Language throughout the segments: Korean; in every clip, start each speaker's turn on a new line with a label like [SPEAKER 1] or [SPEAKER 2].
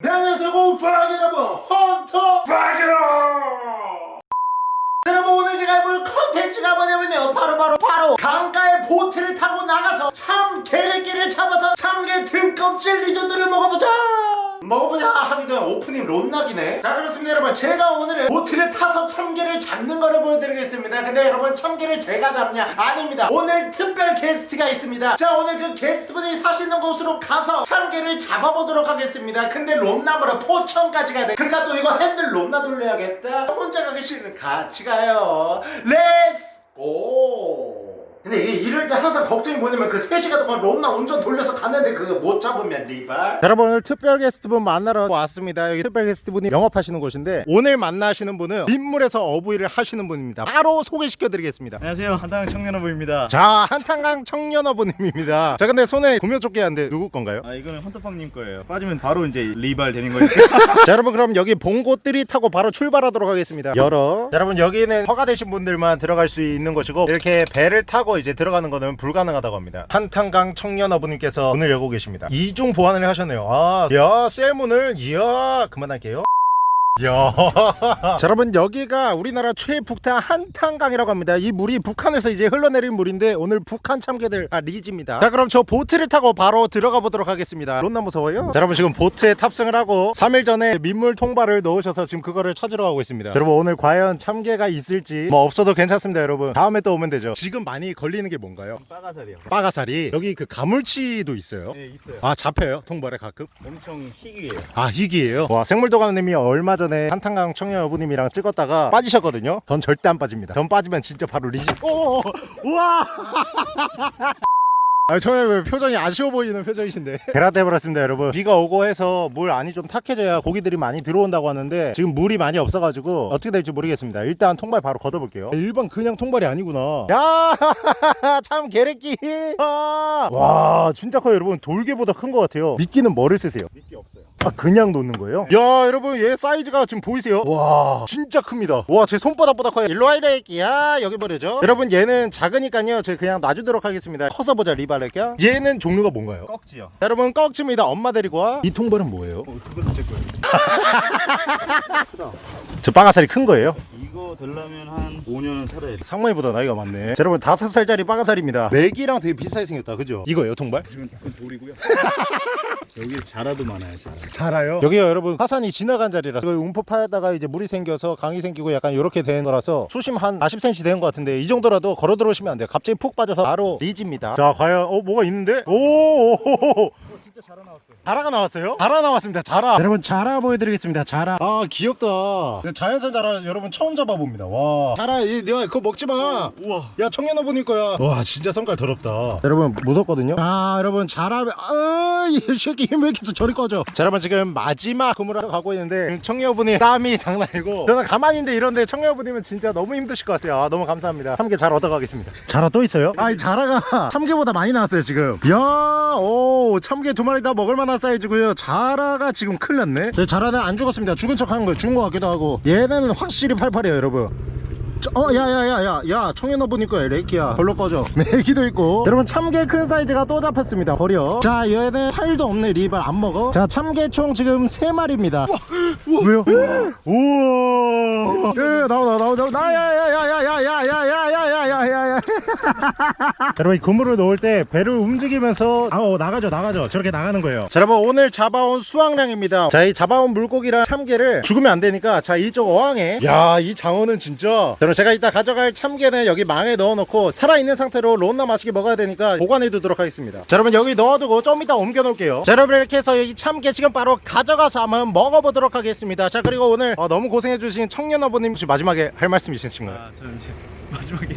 [SPEAKER 1] 네, 안녕하세요 공파랑 여러분 헌터퐝이에요 여러분 오늘 제가 해볼 컨텐츠가 뭐냐면요. 바로바로 바로 강가에 보트를 타고 나가서 참게를 잡아서 참게 등껍질 리조트를 먹어보자 먹어보자! 하기 전에 오프닝 론락이네. 자 그렇습니다 여러분. 제가 오늘은 보트를 타서 참게를 잡는 거를 보여드리겠습니다. 근데 여러분 참게를 제가 잡냐? 아닙니다. 오늘 특별 게스트가 있습니다. 자 오늘 그 게스트분이 사시는 곳으로 가서 참게를 잡아보도록 하겠습니다. 근데 롬나무라 포천까지 가야 돼. 그러니까 또 이거 핸들 롬나 돌려야겠다. 혼자 가기 싫으면 같이 가요. let's go 근데 이게 이럴 때 항상 걱정이 뭐냐면 그 3시간 동안 롬나 운전 돌려서 갔는데 그거 못 잡으면 리발.
[SPEAKER 2] 여러분 오늘 특별 게스트분 만나러 왔습니다. 여기 특별 게스트분이 영업하시는 곳인데 오늘 만나시는 분은 빗물에서 어부일을 하시는 분입니다. 바로 소개시켜 드리겠습니다.
[SPEAKER 3] 안녕하세요. 한당 청년어부입니다.
[SPEAKER 2] 자 한탄강 청년어부님입니다. 자 근데 손에 구명 조끼 한데 누구 건가요?
[SPEAKER 3] 아 이거는 헌터팡님 거예요. 빠지면 바로 이제 리발 되는 거예요.
[SPEAKER 2] 자 여러분 그럼 여기 봉고뜰이 타고 바로 출발하도록 하겠습니다. 열어. 자, 여러분 여기는 허가되신 분들만 들어갈 수 있는 곳이고 이렇게 배를 타고 이제 들어가는 거는 불가능하다고 합니다. 한탄강 청년어부님께서 문을 열고 계십니다. 이중 보완을 하셨네요. 아야 쇠문을 이야 그만할게요. 야. 자, 여러분 여기가 우리나라 최북한 한탄강이라고 합니다. 이 물이 북한에서 이제 흘러내린 물인데 오늘 북한 참개들 아 리지입니다. 자, 그럼 저 보트를 타고 바로 들어가 보도록 하겠습니다. 론나 무서워요? 자, 여러분 지금 보트에 탑승을 하고 3일 전에 민물 통발을 넣으셔서 지금 그거를 찾으러 가고 있습니다. 여러분 오늘 과연 참개가 있을지 뭐 없어도 괜찮습니다, 여러분. 다음에 또 오면 되죠. 지금 많이 걸리는 게 뭔가요?
[SPEAKER 3] 빠가살이요
[SPEAKER 2] 빠가살이 여기 그 가물치도 있어요.
[SPEAKER 3] 네 있어요
[SPEAKER 2] 아 잡혀요 통발에 가끔?
[SPEAKER 3] 엄청 희귀해요
[SPEAKER 2] 아 희귀예요? 와 생물도감님이 얼마 전에 한탄강 청년 여부님이랑 찍었다가 빠지셨거든요. 전 절대 안 빠집니다. 전 빠지면 진짜 바로 리지. 오 우와! 아, 저는 왜 표정이 아쉬워 보이는 표정이신데. 베라떼 버렸습니다 여러분. 비가 오고 해서 물 안이 좀 탁해져야 고기들이 많이 들어온다고 하는데 지금 물이 많이 없어가지고 어떻게 될지 모르겠습니다. 일단 통발 바로 걷어볼게요. 일반 그냥 통발이 아니구나. 야참 개래끼. 아, 와 진짜 커요 여러분. 돌개보다 큰 것 같아요. 미끼는 뭐를 쓰세요?
[SPEAKER 3] 미끼 없어요
[SPEAKER 2] 아 그냥 놓는 거예요? 야 여러분 얘 사이즈가 지금 보이세요? 와. 진짜 큽니다. 와 제 손바닥보다 커요. 일로와 이래끼야. 여기 버려죠 여러분 얘는 작으니까요. 제가 그냥 놔주도록 하겠습니다. 커서 보자 리발레끼야. 얘는 종류가 뭔가요?
[SPEAKER 3] 꺽지요.
[SPEAKER 2] 자, 여러분 꺽치입니다. 엄마 데리고 와이 통발은 뭐예요?
[SPEAKER 3] 어, 그것도 제 거예요.
[SPEAKER 2] 저 빠가살이 큰 거예요?
[SPEAKER 3] 이거 되려면 한 5년은 살아야 돼.
[SPEAKER 2] 상만이보다 나이가 많네. 자, 여러분 다섯 살짜리 빠가살입니다. 맥이랑 되게 비슷하게 생겼다. 그죠? 이거예요 통발?
[SPEAKER 3] 지금 약간 돌이고요 여기 자라도 많아요 자라.
[SPEAKER 2] 자라요? 여기가 여러분. 화산이 지나간 자리라 이거 움프 파에다가 이제 물이 생겨서 강이 생기고 약간 이렇게 된 거라서 수심 한 40cm 되는 것 같은데 이 정도라도 걸어 들어오시면 안 돼요. 갑자기 푹 빠져서 바로 리지입니다. 자 과연 어 뭐가 있는데? 오
[SPEAKER 3] 진짜 자라 나왔어요
[SPEAKER 2] 자라가 나왔어요? 자라 나왔습니다 자라. 여러분 자라 보여드리겠습니다 자라. 아 귀엽다. 자연산 자라 여러분 처음 잡아봅니다. 와. 자라 이 내가 그거 먹지마.
[SPEAKER 3] 우와.
[SPEAKER 2] 야 청년아 보닐 거야. 와 진짜 성깔 더럽다. 여러분 무섭거든요? 아 여러분 잘하면 아이 새끼 힘왜 이렇게 저리 꺼져 자 여러분 지금 마지막 근무하러 가고 있는데 청년분이 땀이 장난 아니고 저는 가만히 있는데 이런데 청년분이면 진짜 너무 힘드실 것 같아요. 아, 너무 감사합니다. 참개 잘 얻어가겠습니다. 자라 또 있어요? 아이 자라가 참개보다 많이 나왔어요 지금. 야오 참개 두 마리 다 먹을 만한 사이즈고요. 자라가 지금 큰일 났네. 저 자라는 안 죽었습니다. 죽은 척 하는 거예요. 죽은 것 같기도 하고. 얘네는 확실히 팔팔해요 여러분. 저- 어, 야, 야, 야, 야, 야, 청해너 보니까 레이키야. 별로 꺼져. 메기도 있고. 여러분, 참개 큰 사이즈가 또 잡혔습니다. 버려. 자, 얘는 팔도 없네. 리발 안 먹어. 자, 참개총 지금 세마리입니다 왜요? 우와. 야, 야, 나와, 나와, 나와, 나와. 나, 야, 야, 야, 야, 야, 야, 야, 야, 야, 야, 야, 야, 야. 여러분, 이 그물을 놓을 때 배를 움직이면서 아, 어, 나가죠, 나가죠. 저렇게 나가는 거예요. 자, 여러분, 오늘 잡아온 수확량입니다. 자, 이 잡아온 물고기랑 참개를 죽으면 안 되니까 자, 이쪽 어항에 야, 이 장어는 진짜 여러분, 제가 이따 가져갈 참개는 여기 망에 넣어놓고 살아있는 상태로 론나 맛있게 먹어야 되니까 보관해 두도록 하겠습니다. 자, 여러분, 여기 넣어두고 좀 이따 옮겨 놓을게요. 자, 여러분, 이렇게 해서 이 참개 지금 바로 가져가서 한번 먹어보도록 하겠습니다. 자, 그리고 오늘 어, 너무 고생해주신 청년 아버님 혹시 마지막에 할 말씀 있으신가요?
[SPEAKER 3] 아 저는 이제 마지막에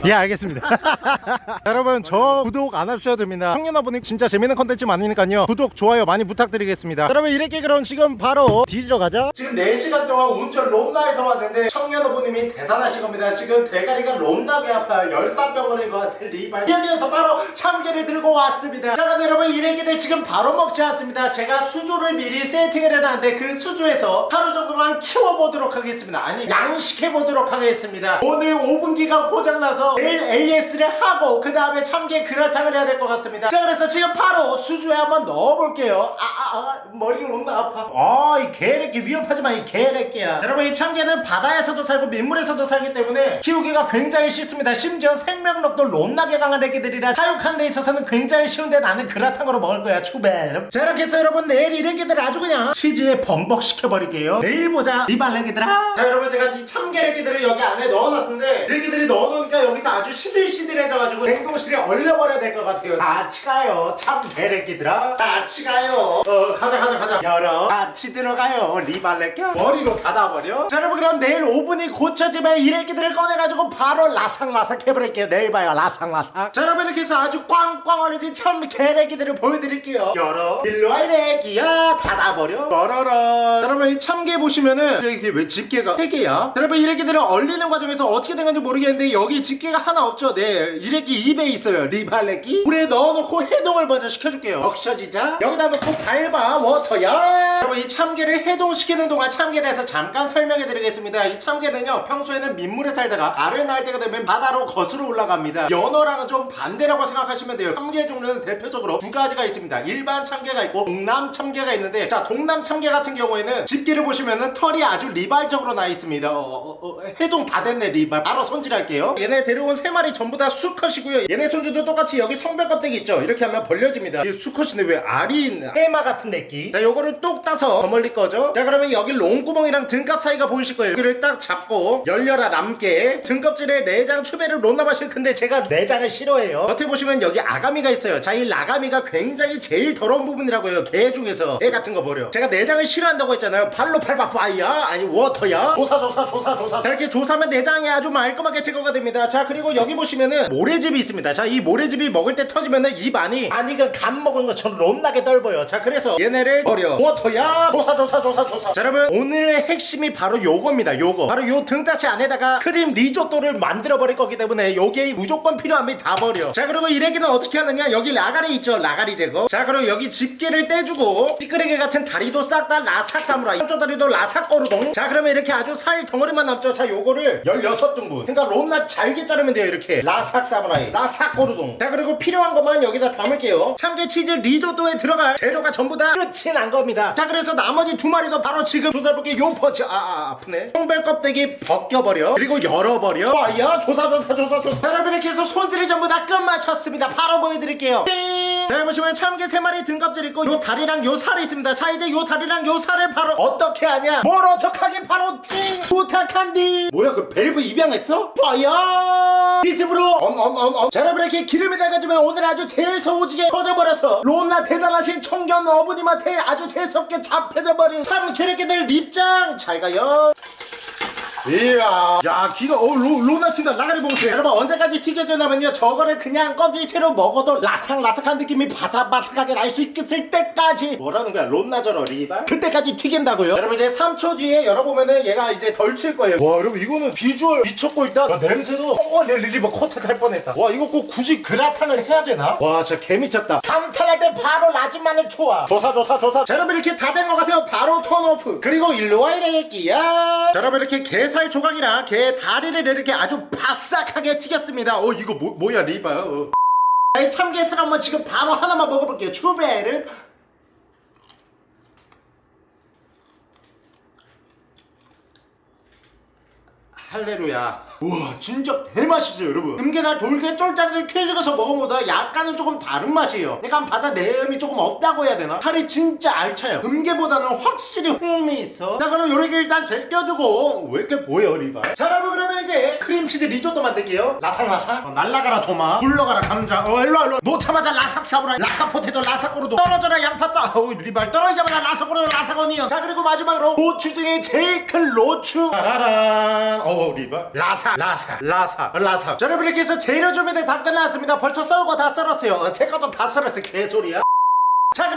[SPEAKER 2] 예 알겠습니다. 여러분 저 구독 안 해주셔도 됩니다. 청년아버님 진짜 재밌는 컨텐츠 많으니까요. 구독 좋아요 많이 부탁드리겠습니다. 여러분 이렇게 그럼 지금 바로 뒤지러 가자
[SPEAKER 1] 지금 4시간 동안 운전 롬나에서 왔는데 청년어부님이 대단하신 겁니다. 지금 대가리가 롬나게 아파요 열사병원인 것 같은 리발 여기에서 바로 참개를 들고 왔습니다. 자 근데 여러분 이래기들 지금 바로 먹지 않습니다. 제가 수조를 미리 세팅을 해놨는데 그 수조에서 하루 정도만 키워보도록 하겠습니다. 아니 양식해보도록 하겠습니다. 오늘 5분기가 고장나서
[SPEAKER 2] 가서 AS를 하고 그 다음에 참깨 그라탕을 해야 될 것 같습니다. 자 그래서 지금 바로 수주에 한번 넣어볼게요. 아아 아, 머리가 너무 아파. 아이 개래끼 위험하지만 이 개래끼야. 여러분 이 참깨는 바다에서도 살고 민물에서도 살기 때문에 키우기가 굉장히 쉽습니다. 심지어 생명력도 롯나게 강한 애기들이라 사육하는 데 있어서는 굉장히 쉬운데 나는 그라탕으로 먹을 거야. 추베 자 이렇게 해서 여러분 내일 이 애기들 아주 그냥 치즈에 범벅시켜버릴게요. 내일 보자. 이발레기들아. 자 여러분 제가 이 참깨래기들을 여기 안에 넣어놨는데 애기들이 넣어놓으니까 여기 서 아주 시들시들해져가지고 냉동실에 얼려버려야 될 것 같아요. 같이 가요. 참깨래기들아. 같이 가요. 어 가자 가자 가자. 열어. 같이 들어가요. 리발레껴. 머리로 닫아버려. 자 여러분 그럼 내일 오븐이 고쳐지면 이 애기들을 꺼내가지고 바로 라삭라삭 해버릴게요. 내일 봐요. 라삭라삭. 자 여러분 이렇게 해서 아주 꽝꽝 얼어진 참깨래기들을 보여드릴게요. 열어. 일로와 이래기야. 닫아버려. 열어라. 여러분 이 참깨 보시면은 이게 왜 집게가 3개야? 여러분 이래기들은 얼리는 과정에서 어떻게 된 건지 모르겠는데 여기 집게 가 하나 없죠? 네 이래기 입에 있어요 리발레기 물에 넣어놓고 해동을 먼저 시켜줄게요. 적셔지자. 여기다 놓고 밟아 워터야 여러분 이 참깨를 해동시키는 동안 참깨에 대해서 잠깐 설명해 드리겠습니다. 이 참깨는요 평소에는 민물에 살다가 알을 낳을 때가 되면 바다로 거슬러 올라갑니다. 연어랑은 좀 반대라고 생각하시면 돼요. 참깨 종류는 대표적으로 두 가지가 있습니다. 일반 참깨가 있고 동남 참깨가 있는데 자 동남 참깨 같은 경우에는 집게를 보시면은 털이 아주 리발적으로 나 있습니다. 어, 어, 어, 해동 다 됐네 리발. 바로 손질할게요. 얘네 데려온 세 마리 전부 다 수컷이고요. 얘네 손주도 똑같이 여기 성별 껍데기 있죠? 이렇게 하면 벌려집니다. 이 수컷인데 왜 알이 해마 같은 내끼? 자 요거를 똑 따서 더 멀리 꺼죠 자 그러면 여기 롱구멍이랑 등갑 사이가 보이실 거예요. 여기를 딱 잡고 열려라 남게. 등껍질에 내장 추배를 놓나 마실 근데 제가 내장을 싫어해요. 겉에 보시면 여기 아가미가 있어요. 자 이 라가미가 굉장히 제일 더러운 부분이라고요. 개 중에서. 애 같은 거 버려. 제가 내장을 싫어한다고 했잖아요. 발로 밟아 파이야? 아니 워터야? 조사 조사 조사 조사. 자 이렇게 조사하면 내장이 아주 말끔하게 제거가 됩니다. 자 그리고 여기 보시면은 모래집이 있습니다. 자 이 모래즙이 먹을 때 터지면은 입 안이 아니 이건 간 먹은 것처럼 롬나게 떨버요. 자 그래서 얘네를 버려. 워터야 조사 조사 조사 조사. 자 여러분 오늘의 핵심이 바로 요겁니다 요거. 바로 요 등따시 안에다가 크림 리조또를 만들어 버릴 거기 때문에 요게 무조건 필요합니다 다 버려. 자 그리고 이래기는 어떻게 하느냐? 여기 라가리 있죠 라가리 제거. 자 그리고 여기 집게를 떼주고 찌끄레기 같은 다리도 싹 다 라삭 사무라이. 한쪽 다리도 라삭 거루동. 자 그러면 이렇게 아주 살 덩어리만 남죠. 자 요거를 16등분. 그러니까 롬나 잘게 자르면 돼요 이렇게. 라삭 사무라이. 라삭 거루동. 자 그리고 필요한 것만 여기다 담을게요. 참게 치즈 리조또에 들어갈 재료가 전부 다 끝이 난 겁니다. 자 그래서 나머지 두 마리도 바로 지금 조사해볼게 요 퍼치 아, 아 아프네. 성별 껍데기 벗겨버려. 그리고 열어버려. 와야 조사 조사 조사 조사. 자, 여러분 이렇게 해서 손질을 전부 다 끝마쳤습니다. 바로 보여드릴게요. 띵! 자 보시면 참게 세 마리 등껍질 있고 요 다리랑 요 살이 있습니다. 자 이제 요 다리랑 요 살을 바로 어떻게 하냐? 뭘 어떡하게 바로 팅 부탁한디! 뭐야 그 밸브 입양했어? fire 비스브로! 엄엄엄엄. 자 여러분 이렇게 기름이 나가지면 오늘 아주 제일 소오지게 터져버려서 롬나 대단하신 청견 어부님한테 아주 재수없게 잡혀져 버린 참 개새끼들 립장. 잘 가요 이야. 야 기가 어 로, 로나 튄다. 나가리 봉투 여러분 언제까지 튀겨져나면요. 저거를 그냥 껍질채로 먹어도 라삭라삭한 느낌이 바삭바삭하게 날 수 있을 때까지. 뭐라는 거야? 롬나저러 리발? 그때까지 튀긴다고요? 여러분 이제 3초 뒤에 열어보면은 얘가 이제 덜 칠 거예요. 와 여러분 이거는 비주얼 미쳤고 일단. 야, 냄새도. 어 릴리버 코트 할 뻔했다. 와 이거 꼭 굳이 그라탕을 해야 되나? 와 진짜 개미쳤다. 감탄할 때 바로 마늘 초아 조사 조사 조사. 자 여러분 이렇게 다 된 것 같아요. 바로 turn off. 그리고 일로와 이래끼야. 자 여러분 이렇게 게살 조각이랑 게 다리를 이렇게 아주 바싹하게 튀겼습니다. 어 이거 뭐, 뭐야 리바 어. 자, 이 참게살 한번 지금 바로 하나만 먹어볼게요. 추베를 할레루야 우와 진짜 개맛있어요 여러분. 금게나 돌게 쫄짝을 쾌죽여서 먹어보다 약간은 조금 다른 맛이에요. 약간 바다 내음이 조금 없다고 해야 되나? 살이 진짜 알차요. 금게보다는 확실히 풍미 있어. 자 그럼 요렇게 일단 제껴두고. 왜 이렇게 보여 리바 자 여러분 그러면 이제 크림치즈 리조또 만들게요. 라삭라삭? 어, 날라가라 조마. 굴러가라 감자. 어 일로와 일로와. 놓자마자 라삭 사브라. 라삭 potato 라삭 꼬르도. 떨어져라 양파 따 어우 리발 떨어지자마자 라삭 꼬르도 라삭 onion. 자 그리고 마지막으로 고추 중에 제일 큰 로추. 따라란. 어우 리발. 라삭 라삭 라삭 라삭 자 여러분 이렇게 해서 재료 준비는 다 끝났습니다. 벌써 썰고 다 썰었어요. 어, 제 것도 다 썰었어요. 개소리야. 자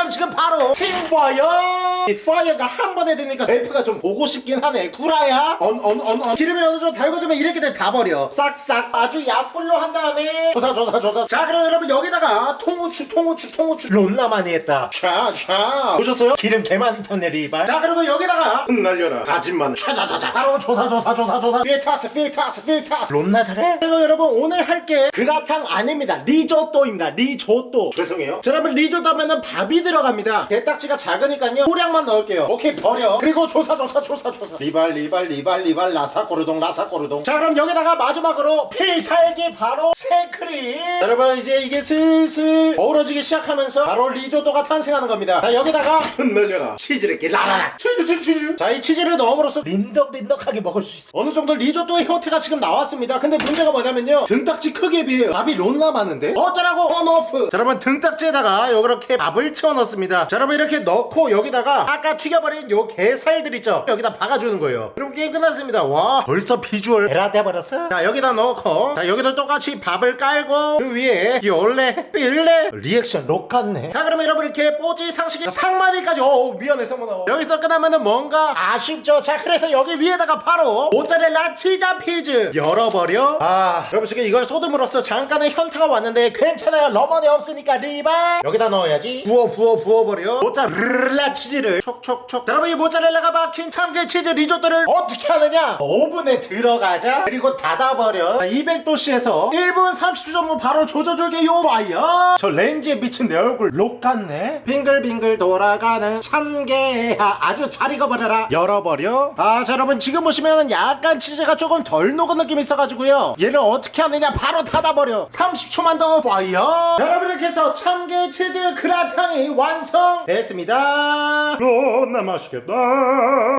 [SPEAKER 2] 그럼 지금 바로 팅봐요 이 fire가 한 번에 되니까 래프가 좀 보고 싶긴 하네. 구라야? 언 언 언언. 기름이 어느 정도 달궈지면 이렇게 다 버려. 싹싹. 아주 약불로 한 다음에. 조사 조사 조사. 자 그럼 여러분 여기다가 통후추 통후추 통후추. 론나 많이 했다. 샤샤. 보셨어요? 기름 개 많이 탔네 리발. 자 그리고 여기다가 흩날려라. 다진 마늘. 샤자자자 바로 조사 조사 조사 조사. 필타스 필타스 필타스. 론나 잘해? 그리고 여러분 오늘 할 게 그라탕 아닙니다. 리조또입니다. 리조또. 죄송해요. 자 여러분 리조또 하면은 밥이 들 어갑니다. 게딱지가 작으니까요. 소량만 넣을게요. 오케이 버려. 그리고 조사 조사 조사 조사. 리발 리발 리발 리발 라사꼬르동 라사꼬르동. 자 그럼 여기다가 마지막으로 필살기 바로 생크림. 자, 여러분 이제 이게 슬슬 어우러지기 시작하면서 바로 리조또가 탄생하는 겁니다. 자 여기다가 흩날려라. 치즈를 이렇게 라라라 치즈 치즈 치즈. 자 이 치즈를 넣음으로써 린덕린덕하게 먹을 수 있어. 어느 정도 리조또의 형태가 지금 나왔습니다. 근데 문제가 뭐냐면요. 등딱지 크기에 비해요. 밥이 론나 많은데? 어쩌라고? turn off. 자 여러분 등딱지에다가 이렇게 밥을 채워 넣 습니다. 자 여러분 이렇게 넣고 여기다가 아까 튀겨버린 요 게살들 있죠? 여기다 박아주는 거예요. 그럼 게임 끝났습니다. 와 벌써 비주얼 베라 돼버렸어? 자 여기다 넣고 자 여기도 똑같이 밥을 깔고 그 위에 열레 일레 리액션 록 같네. 자 그러면 여러분 이렇게 뽀지 상식이 상마디까지 어 미안해 성문아 여기서 끝나면은 뭔가 아쉽죠? 자 그래서 여기 위에다가 바로 모짜렐라 치자 피즈 열어버려. 아 여러분 지금 이걸 쏟음으로써 잠깐의 현타가 왔는데 괜찮아요. 러머니 없으니까 리발 여기다 넣어야지. 부어 부어 부어버려. 모짜렐라 치즈를 촉촉촉. 자, 여러분 이 모짜렐라가 박힌 참게 치즈 리조또를 어떻게 하느냐? 오븐에 들어가자. 그리고 닫아버려. 200도씨에서 1분 30초 정도 바로 조져줄게요. fire. 저 렌즈에 비친 내 얼굴 록 같네. 빙글빙글 돌아가는 참게야 아주 잘 익어버려라. 열어버려. 아 자 여러분 지금 보시면 약간 치즈가 조금 덜 녹은 느낌이 있어가지고요. 얘를 어떻게 하느냐? 바로 닫아버려. 30초만 더 fire. 자, 여러분 이렇게 해서 참게 치즈 그라탕이 완성됐습니다. 너나 맛있겠다.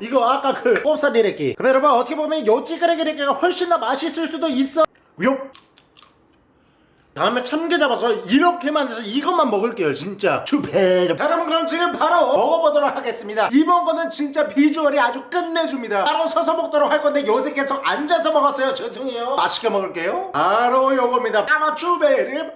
[SPEAKER 2] 이거 아까 그 꼽사리레끼. 근데 여러분 어떻게 보면 요 찌그레기레끼가 훨씬 더 맛있을 수도 있어. 요. 다음에 참게 잡아서 이렇게만 해서 이것만 먹을게요 진짜. 추베르 자 여러분 그럼 지금 바로 먹어보도록 하겠습니다. 이번 거는 진짜 비주얼이 아주 끝내줍니다. 바로 서서 먹도록 할 건데 요새 계속 앉아서 먹었어요. 죄송해요. 맛있게 먹을게요. 바로 요겁니다. 바로 추베르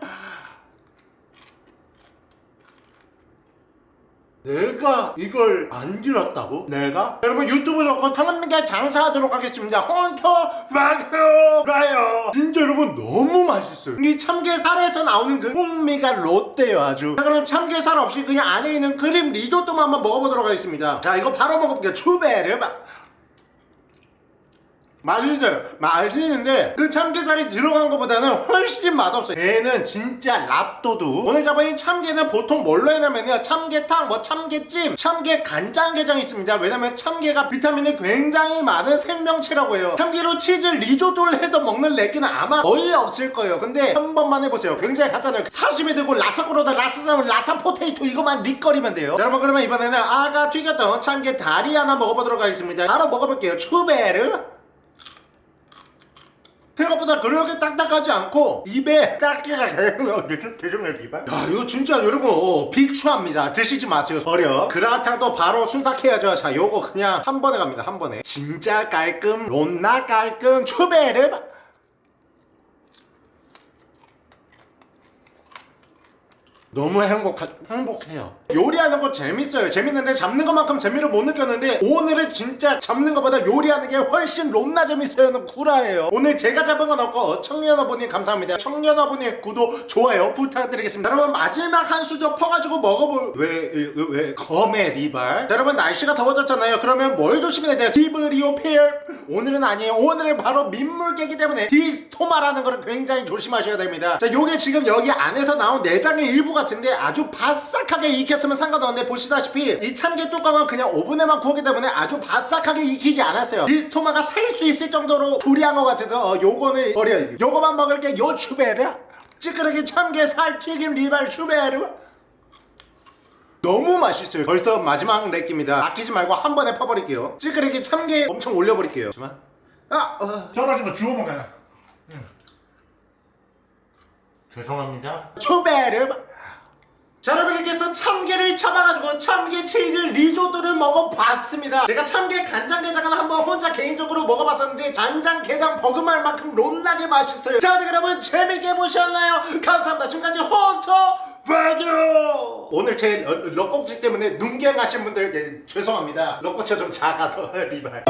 [SPEAKER 2] 내가 이걸 안 들었다고? 내가? 여러분 유튜브 좋고 당근미디어 장사하도록 하겠습니다. 헌터 마요 라요 진짜 여러분 너무 맛있어요. 이 참게살에서 나오는 그 풍미가 롯데요 아주. 자 그럼 참게살 없이 그냥 안에 있는 크림 리조또만 한번 먹어보도록 하겠습니다. 자 이거 바로 먹어볼게요. 추베르 맛있어요. 맛있는데 그 참게살이 들어간 것보다는 훨씬 맛없어요. 얘는 진짜 랍도두 오늘 잡은 참게는 보통 뭘로 해냐면요. 참게탕 뭐 참게찜 참게 간장게장 있습니다. 왜냐면 참게가 비타민이 굉장히 많은 생명체라고 해요. 참게로 치즈 리조또를 해서 먹는 레기는 아마 거의 없을 거예요. 근데 한 번만 해보세요. 굉장히 간단해요. 사시미 들고 라사꾸로다 라사사무 라사포테이토 이거만 릭거리면 돼요. 자, 여러분 그러면 이번에는 아까 튀겼던 참게 다리 하나 먹어보도록 하겠습니다. 바로 먹어볼게요. 추베르 생각보다 그렇게 딱딱하지 않고 입에 깍기가 대중의 입에 야 이거 진짜 여러분 어, 비추합니다. 드시지 마세요 버려. 그라탕도 바로 순삭해야죠. 자 요거 그냥 한 번에 갑니다 한 번에. 진짜 깔끔 론나 깔끔 추베르 너무 행복하, 행복해요. 요리하는 거 재밌어요. 재밌는데 잡는 것만큼 재미를 못 느꼈는데 오늘은 진짜 잡는 것보다 요리하는 게 훨씬 롬나 재밌어요는 구라예요. 오늘 제가 잡은 건 없고 청년어분이 감사합니다. 청년어분의 구독 좋아요 부탁드리겠습니다. 여러분 마지막 한 수저 퍼가지고 먹어볼 왜, 왜, 왜 검의 리발? 자, 여러분 날씨가 더워졌잖아요. 그러면 뭘 조심해야 돼요? 비브리오 패혈? 오늘은 아니에요. 오늘은 바로 민물게이기 때문에 디스토마라는 거를 굉장히 조심하셔야 됩니다. 자 요게 지금 여기 안에서 나온 내장의 일부 같은데 아주 바싹하게 익혔으면 상관없는데 보시다시피 이 참게 뚜껑은 그냥 오븐에만 구웠기 때문에 아주 바싹하게 익히지 않았어요. 디스토마가 살 수 있을 정도로 조리한 것 같아서 어, 요거는 버려요 요거만 먹을게 요 추베르? 찌끄러기 참깨 살튀김 리발 추베르? 너무 맛있어요. 벌써 마지막 렉입니다. 아끼지 말고 한 번에 퍼버릴게요. 찌끄레기 참깨 엄청 올려버릴게요. 잠깐만. 아! 어.
[SPEAKER 3] 떨어진 거 주워 먹어라.
[SPEAKER 2] 죄송합니다. 초베르 자 여러분께서 참게를 잡아가지고 참게 치즈 리조또를 먹어봤습니다. 제가 참게 간장게장은 한번 혼자 개인적으로 먹어봤었는데 간장게장 버금할 만큼 롬나게 맛있어요. 자 여러분 재밌게 보셨나요? 감사합니다. 지금까지 헌터 빠져 오늘 제 러- 럭꼭지 때문에 눈갱하신 분들께 죄송합니다. 럭꼭지가 좀 작아서 리발